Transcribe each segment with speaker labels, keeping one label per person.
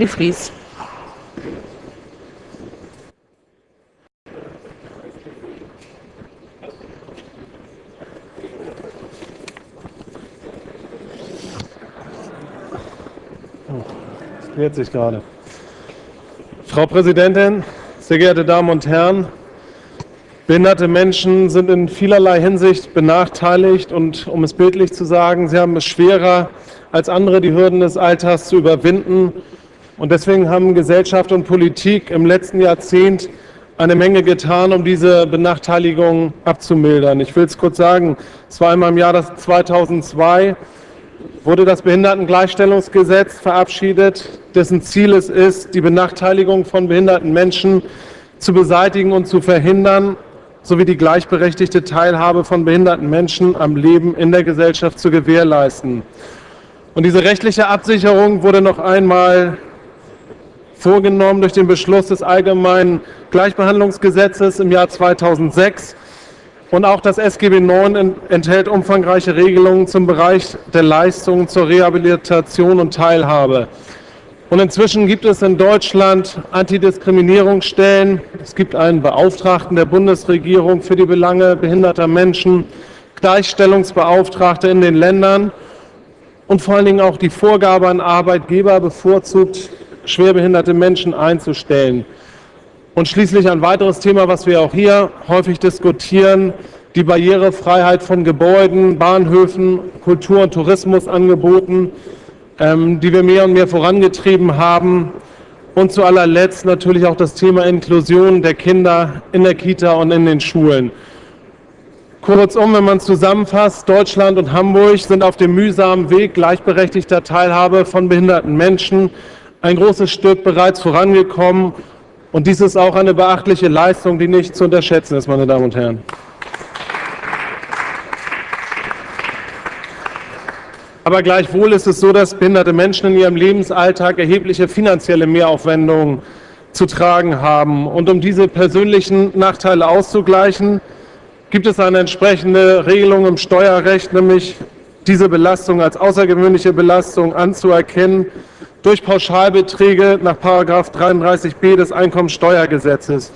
Speaker 1: Vries.
Speaker 2: Das klärt sich gerade. Frau Präsidentin, sehr geehrte Damen und Herren! Behinderte Menschen sind in vielerlei Hinsicht benachteiligt und, um es bildlich zu sagen, sie haben es schwerer als andere, die Hürden des Alters zu überwinden. Und deswegen haben Gesellschaft und Politik im letzten Jahrzehnt eine Menge getan, um diese Benachteiligung abzumildern. Ich will es kurz sagen, es war einmal im Jahr 2002, wurde das Behindertengleichstellungsgesetz verabschiedet, dessen Ziel es ist, die Benachteiligung von behinderten Menschen zu beseitigen und zu verhindern, sowie die gleichberechtigte Teilhabe von behinderten Menschen am Leben in der Gesellschaft zu gewährleisten. Und diese rechtliche Absicherung wurde noch einmal vorgenommen durch den Beschluss des Allgemeinen Gleichbehandlungsgesetzes im Jahr 2006. Und auch das SGB IX enthält umfangreiche Regelungen zum Bereich der Leistungen zur Rehabilitation und Teilhabe. Und inzwischen gibt es in Deutschland Antidiskriminierungsstellen. Es gibt einen Beauftragten der Bundesregierung für die Belange behinderter Menschen, Gleichstellungsbeauftragte in den Ländern und vor allen Dingen auch die Vorgabe an Arbeitgeber, bevorzugt schwerbehinderte Menschen einzustellen. Und schließlich ein weiteres Thema, was wir auch hier häufig diskutieren, die Barrierefreiheit von Gebäuden, Bahnhöfen, Kultur- und Tourismusangeboten, ähm, die wir mehr und mehr vorangetrieben haben. Und zu allerletzt natürlich auch das Thema Inklusion der Kinder in der Kita und in den Schulen. Kurzum, wenn man zusammenfasst, Deutschland und Hamburg sind auf dem mühsamen Weg gleichberechtigter Teilhabe von behinderten Menschen ein großes Stück bereits vorangekommen. Und dies ist auch eine beachtliche Leistung, die nicht zu unterschätzen ist, meine Damen und Herren. Aber gleichwohl ist es so, dass behinderte Menschen in ihrem Lebensalltag erhebliche finanzielle Mehraufwendungen zu tragen haben. Und um diese persönlichen Nachteile auszugleichen, gibt es eine entsprechende Regelung im Steuerrecht, nämlich diese Belastung als außergewöhnliche Belastung anzuerkennen durch Pauschalbeträge nach 33b des Einkommensteuergesetzes.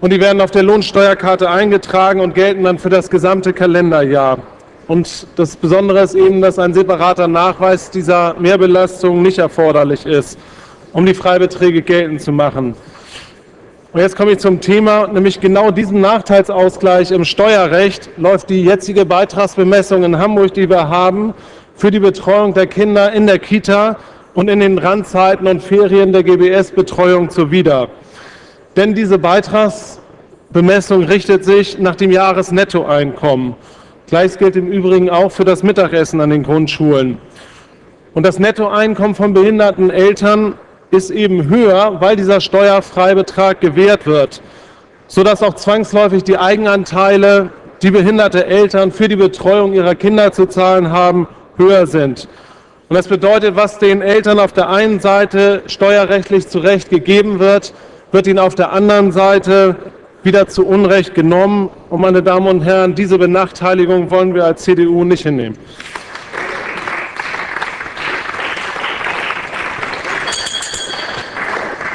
Speaker 2: Und die werden auf der Lohnsteuerkarte eingetragen und gelten dann für das gesamte Kalenderjahr. Und das Besondere ist eben, dass ein separater Nachweis dieser Mehrbelastung nicht erforderlich ist, um die Freibeträge geltend zu machen. Und jetzt komme ich zum Thema, nämlich genau diesen Nachteilsausgleich im Steuerrecht läuft die jetzige Beitragsbemessung in Hamburg, die wir haben, für die Betreuung der Kinder in der Kita und in den Randzeiten und Ferien der GBS-Betreuung zuwider. Denn diese Beitragsbemessung richtet sich nach dem Jahresnettoeinkommen. Gleiches gilt im Übrigen auch für das Mittagessen an den Grundschulen. Und das Nettoeinkommen von behinderten Eltern ist eben höher, weil dieser Steuerfreibetrag gewährt wird, sodass auch zwangsläufig die Eigenanteile, die behinderte Eltern für die Betreuung ihrer Kinder zu zahlen haben, höher sind. Und das bedeutet, was den Eltern auf der einen Seite steuerrechtlich zu Recht gegeben wird, wird ihnen auf der anderen Seite wieder zu Unrecht genommen. Und meine Damen und Herren, diese Benachteiligung wollen wir als CDU nicht hinnehmen.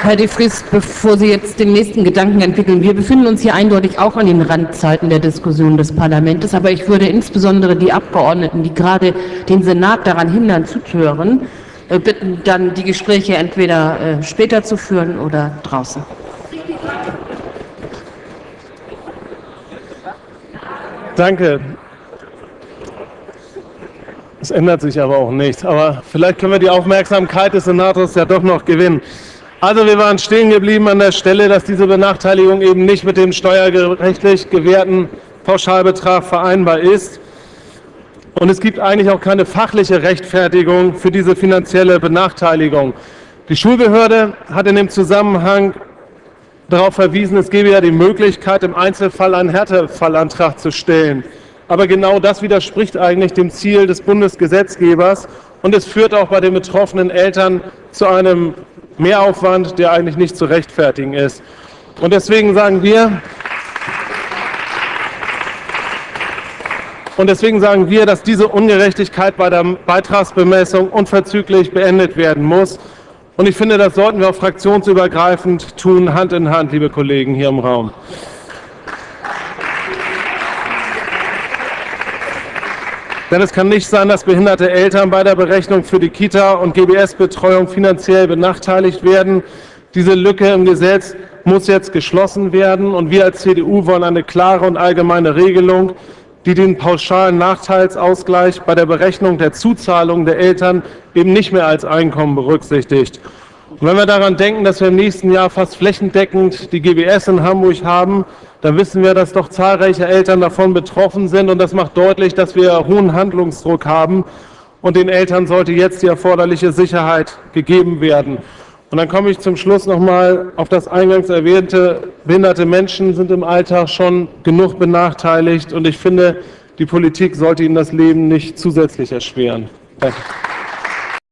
Speaker 1: Herr de Vries, bevor Sie jetzt den nächsten Gedanken entwickeln, wir befinden uns hier eindeutig auch an den Randzeiten der Diskussion des Parlaments, aber ich würde insbesondere die Abgeordneten, die gerade den Senat daran hindern, zuzuhören, äh, bitten, dann die Gespräche entweder äh, später zu führen oder draußen.
Speaker 2: Danke. Es ändert sich aber auch nichts. Aber vielleicht können wir die Aufmerksamkeit des Senators ja doch noch gewinnen. Also wir waren stehen geblieben an der Stelle, dass diese Benachteiligung eben nicht mit dem steuerrechtlich gewährten Pauschalbetrag vereinbar ist. Und es gibt eigentlich auch keine fachliche Rechtfertigung für diese finanzielle Benachteiligung. Die Schulbehörde hat in dem Zusammenhang darauf verwiesen, es gebe ja die Möglichkeit, im Einzelfall einen Härtefallantrag zu stellen. Aber genau das widerspricht eigentlich dem Ziel des Bundesgesetzgebers und es führt auch bei den betroffenen Eltern zu einem Mehraufwand, der eigentlich nicht zu rechtfertigen ist. Und deswegen sagen wir, und deswegen sagen wir, dass diese Ungerechtigkeit bei der Beitragsbemessung unverzüglich beendet werden muss. Und ich finde, das sollten wir auch fraktionsübergreifend tun, Hand in Hand, liebe Kollegen hier im Raum. Denn es kann nicht sein, dass behinderte Eltern bei der Berechnung für die Kita- und GBS-Betreuung finanziell benachteiligt werden. Diese Lücke im Gesetz muss jetzt geschlossen werden. Und wir als CDU wollen eine klare und allgemeine Regelung, die den pauschalen Nachteilsausgleich bei der Berechnung der Zuzahlung der Eltern eben nicht mehr als Einkommen berücksichtigt. Und wenn wir daran denken, dass wir im nächsten Jahr fast flächendeckend die GBS in Hamburg haben, dann wissen wir, dass doch zahlreiche Eltern davon betroffen sind. Und das macht deutlich, dass wir hohen Handlungsdruck haben. Und den Eltern sollte jetzt die erforderliche Sicherheit gegeben werden. Und dann komme ich zum Schluss noch mal auf das eingangs erwähnte, behinderte Menschen sind im Alltag schon genug benachteiligt. Und ich finde, die Politik sollte ihnen das Leben nicht zusätzlich erschweren. Danke.